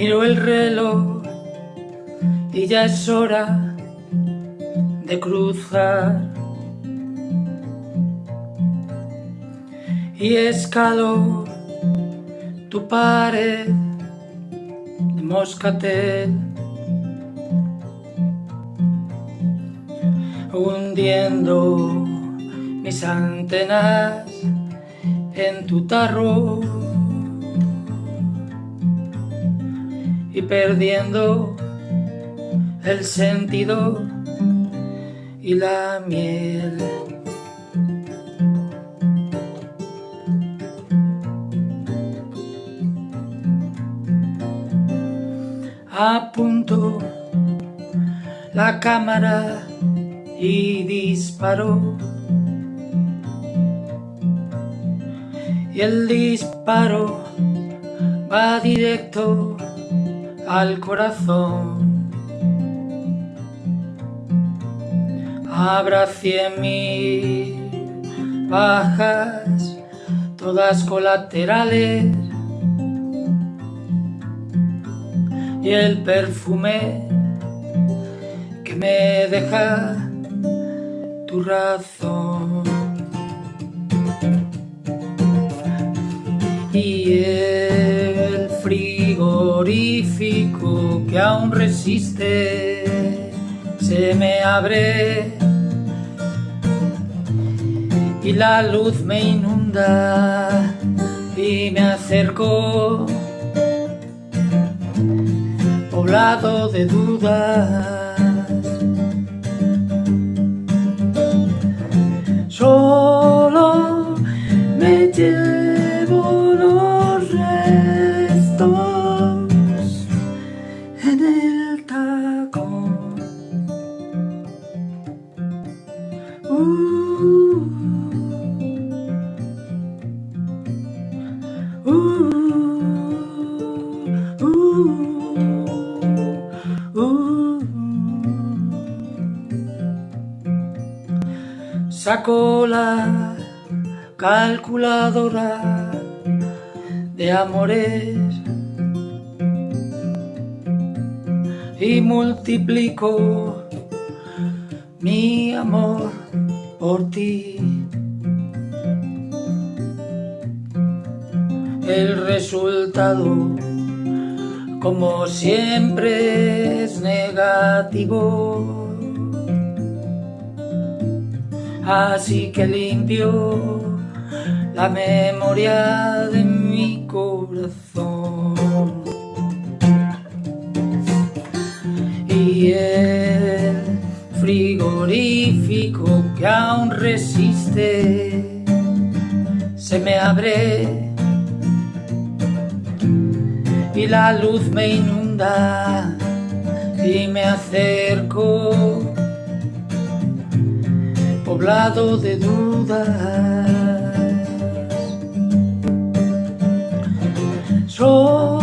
Miro el reloj y ya es hora de cruzar. Y escalo tu pared de moscatel. Hundiendo mis antenas en tu tarro y perdiendo el sentido y la miel. Apunto la cámara y disparo. Y el disparo va directo al corazón. Habrá cien mil bajas, todas colaterales. Y el perfume que me deja tu razón. Y el frigorífico que aún resiste se me abre. Y la luz me inunda y me acerco poblado de dudas Saco la calculadora de amores y multiplico mi amor por ti. El resultado, como siempre, es negativo. así que limpio la memoria de mi corazón. Y el frigorífico que aún resiste se me abre y la luz me inunda y me acerco poblado de dudas. Soy